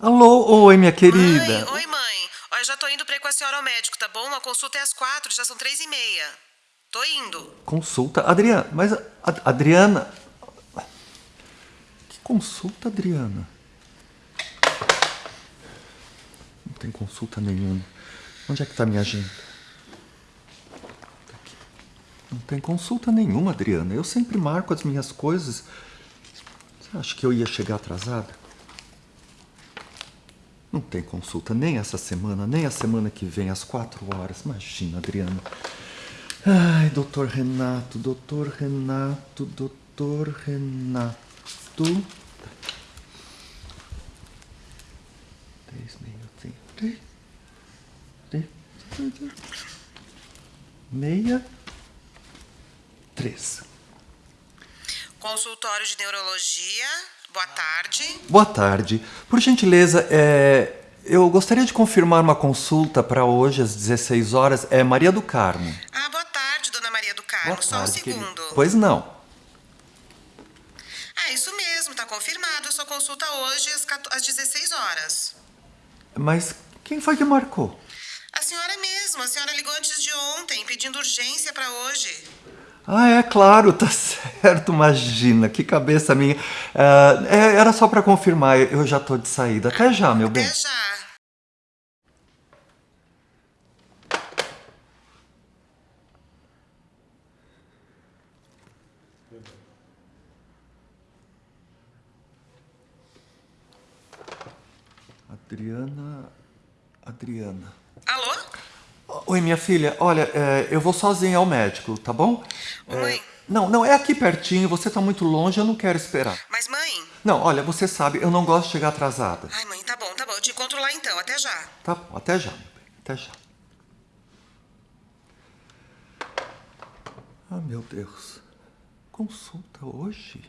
Alô, oi, minha querida. Mãe, oi, mãe. Eu já tô indo pra ir com a senhora ao médico, tá bom? A consulta é às quatro, já são três e meia. Tô indo. Consulta? Adriana, mas. Ad- Adriana. Que consulta, Adriana? Não tem consulta nenhuma. Onde é que tá minha agenda? Não tem consulta nenhuma, Adriana. Eu sempre marco as minhas coisas. Você acha que eu ia chegar atrasada? Não tem consulta nem essa semana, nem a semana que vem, às quatro horas. Imagina, Adriana. Ai, doutor Renato, doutor Renato, doutor Renato. Três, três, meia, três. Consultório de neurologia. Boa tarde. Boa tarde. Por gentileza, é, eu gostaria de confirmar uma consulta para hoje às 16 horas. É Maria do Carmo. Ah, boa tarde, dona Maria do Carmo. Boa Só um tarde, querida. segundo. Pois não. Ah, isso mesmo, tá confirmado. A sua consulta hoje às 14 às 16 horas. Mas quem foi que marcou? A senhora mesmo, a senhora ligou antes de ontem, pedindo urgência pra hoje. Ah, é claro, tá certo, imagina, que cabeça minha. Ah, é, era só para confirmar, eu já tô de saída. Até já, meu bem. Até já. Adriana. Adriana. Oi, minha filha, olha, é, eu vou sozinha ao médico, tá bom? Ô, É, mãe. não, não, é aqui pertinho, você tá muito longe, eu não quero esperar. Mas, mãe. Não, olha, você sabe, eu não gosto de chegar atrasada. Ai, mãe, tá bom, tá bom. Eu te encontro lá então. Até já. Tá bom, até já, meu bem, até já. Ah, meu Deus. Consulta hoje?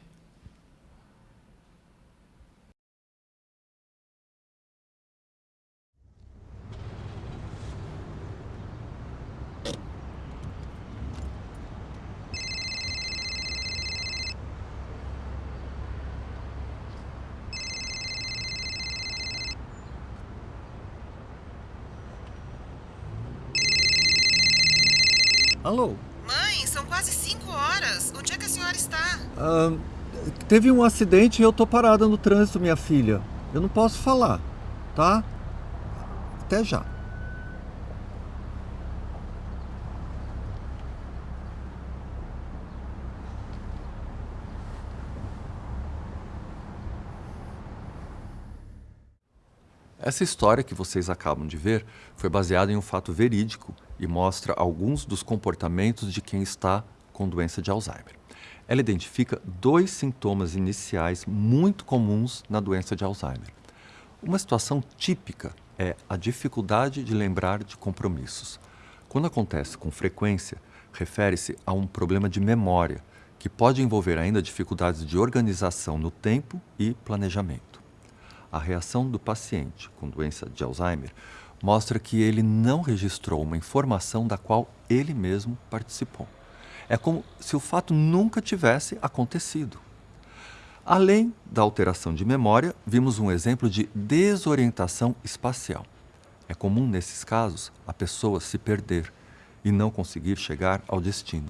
Alô? Mãe, são quase 5 horas. Onde é que a senhora está? Ah, teve um acidente e eu tô parada no trânsito, minha filha. Eu não posso falar, tá? Até já. Essa história que vocês acabam de ver foi baseada em um fato verídico e mostra alguns dos comportamentos de quem está com doença de Alzheimer. Ela identifica dois sintomas iniciais muito comuns na doença de Alzheimer. Uma situação típica é a dificuldade de lembrar de compromissos. Quando acontece com frequência, refere-se a um problema de memória, que pode envolver ainda dificuldades de organização no tempo e planejamento. A reação do paciente com doença de Alzheimer mostra que ele não registrou uma informação da qual ele mesmo participou. É como se o fato nunca tivesse acontecido. Além da alteração de memória, vimos um exemplo de desorientação espacial. É comum nesses casos a pessoa se perder e não conseguir chegar ao destino.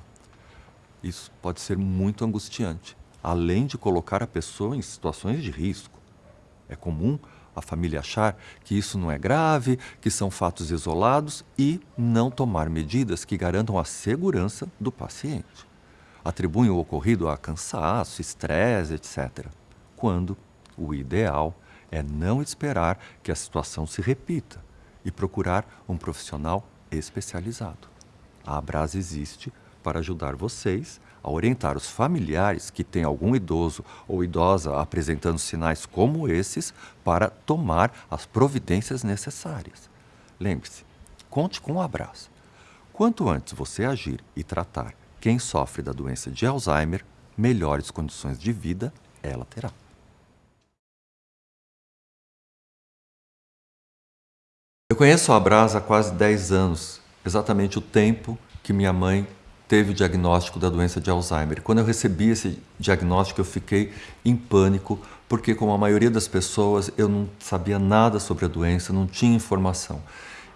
Isso pode ser muito angustiante, além de colocar a pessoa em situações de risco. É comum a família achar que isso não é grave, que são fatos isolados e não tomar medidas que garantam a segurança do paciente. Atribuem o ocorrido a cansaço, estresse, etc. Quando o ideal é não esperar que a situação se repita e procurar um profissional especializado. A Abras existe para ajudar vocês a orientar os familiares que têm algum idoso ou idosa apresentando sinais como esses para tomar as providências necessárias. Lembre-se, conte com o abraço. Quanto antes você agir e tratar quem sofre da doença de Alzheimer, melhores condições de vida ela terá. Eu conheço a Abras há quase 10 anos, exatamente o tempo que minha mãe teve o diagnóstico da doença de Alzheimer. Quando eu recebi esse diagnóstico, eu fiquei em pânico, porque como a maioria das pessoas, eu não sabia nada sobre a doença, não tinha informação.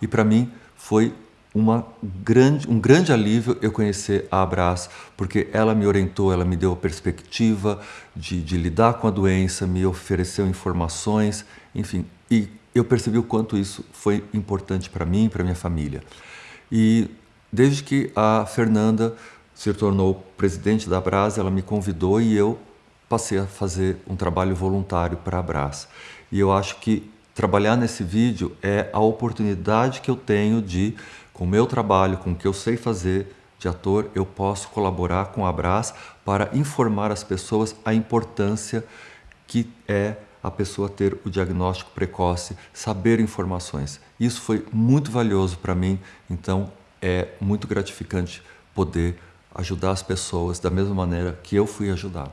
E para mim foi uma grande, um grande alívio eu conhecer a Abras, porque ela me orientou, ela me deu a perspectiva de, de lidar com a doença, me ofereceu informações, enfim, e eu percebi o quanto isso foi importante para mim e para minha família. E desde que a Fernanda se tornou presidente da Abras, ela me convidou e eu passei a fazer um trabalho voluntário para a Abras. E eu acho que trabalhar nesse vídeo é a oportunidade que eu tenho de com o meu trabalho, com o que eu sei fazer de ator, eu posso colaborar com a Abras para informar as pessoas a importância que é a pessoa ter o diagnóstico precoce, saber informações. Isso foi muito valioso para mim, então é muito gratificante poder ajudar as pessoas da mesma maneira que eu fui ajudado.